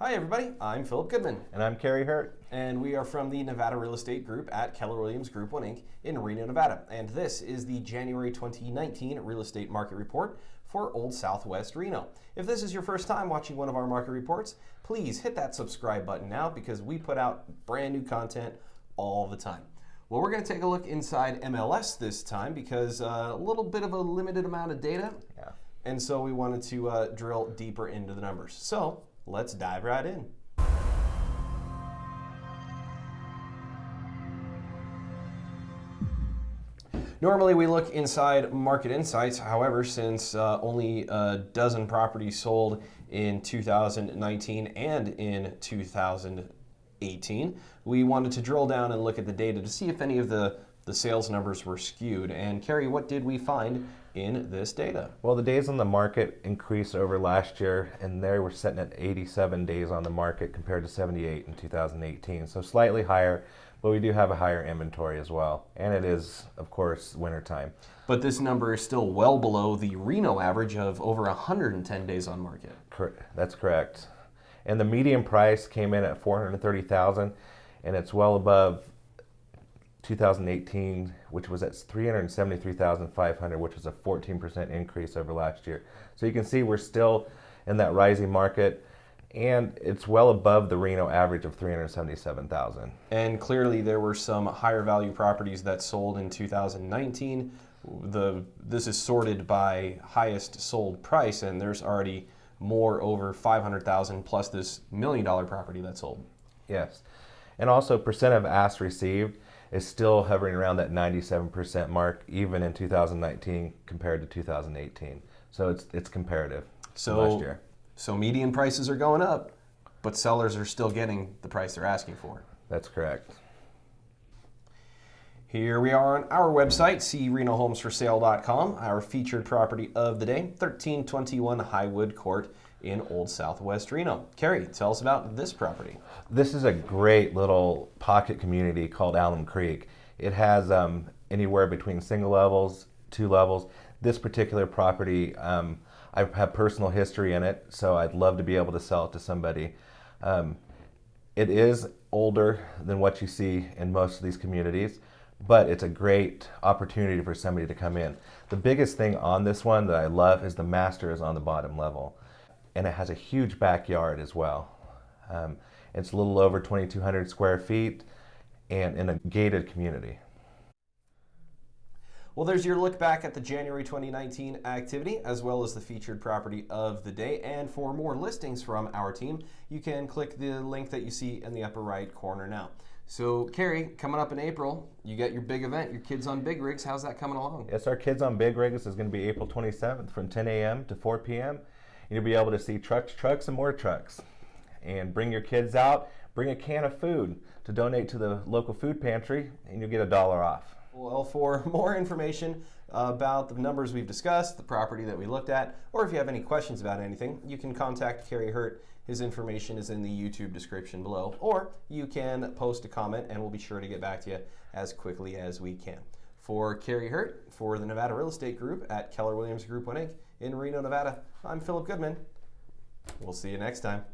Hi, everybody. I'm Philip Goodman. And I'm Kerry Hurt. And we are from the Nevada Real Estate Group at Keller Williams Group 1 Inc. in Reno, Nevada. And this is the January 2019 Real Estate Market Report for Old Southwest Reno. If this is your first time watching one of our market reports, please hit that subscribe button now because we put out brand new content all the time. Well, we're going to take a look inside MLS this time because uh, a little bit of a limited amount of data. Yeah. And so we wanted to uh, drill deeper into the numbers. So let's dive right in. Normally we look inside Market Insights. However, since uh, only a dozen properties sold in 2019 and in 2018, we wanted to drill down and look at the data to see if any of the, the sales numbers were skewed. And Kerry, what did we find in this data? Well, the days on the market increased over last year, and they were sitting at 87 days on the market compared to 78 in 2018. So slightly higher, but we do have a higher inventory as well. And it is, of course, wintertime. But this number is still well below the Reno average of over 110 days on market. Cor that's correct. And the median price came in at 430,000, and it's well above 2018, which was at 373,500, which was a 14% increase over last year. So you can see we're still in that rising market and it's well above the Reno average of 377,000. And clearly there were some higher value properties that sold in 2019. The this is sorted by highest sold price and there's already more over 500,000 plus this million dollar property that sold. Yes. And also percent of ask received is still hovering around that 97% mark, even in 2019 compared to 2018. So it's it's comparative. So last year. So median prices are going up, but sellers are still getting the price they're asking for. That's correct. Here we are on our website, crenohomesforsale.com, our featured property of the day, 1321 Highwood Court in Old Southwest Reno. Kerry, tell us about this property. This is a great little pocket community called Alum Creek. It has um, anywhere between single levels, two levels. This particular property, um, I have personal history in it, so I'd love to be able to sell it to somebody. Um, it is older than what you see in most of these communities, but it's a great opportunity for somebody to come in. The biggest thing on this one that I love is the master is on the bottom level and it has a huge backyard as well. Um, it's a little over 2,200 square feet and in a gated community. Well, there's your look back at the January 2019 activity, as well as the featured property of the day. And for more listings from our team, you can click the link that you see in the upper right corner now. So, Kerry, coming up in April, you get your big event, your Kids on Big Rigs. How's that coming along? Yes, our Kids on Big Rigs is going to be April 27th from 10 a.m. to 4 p.m. You'll be able to see trucks, trucks, and more trucks. And bring your kids out, bring a can of food to donate to the local food pantry, and you'll get a dollar off. Well, for more information about the numbers we've discussed, the property that we looked at, or if you have any questions about anything, you can contact Kerry Hurt. His information is in the YouTube description below, or you can post a comment and we'll be sure to get back to you as quickly as we can. For Kerry Hurt, for the Nevada Real Estate Group at Keller Williams Group 1 Inc. in Reno, Nevada, I'm Philip Goodman. We'll see you next time.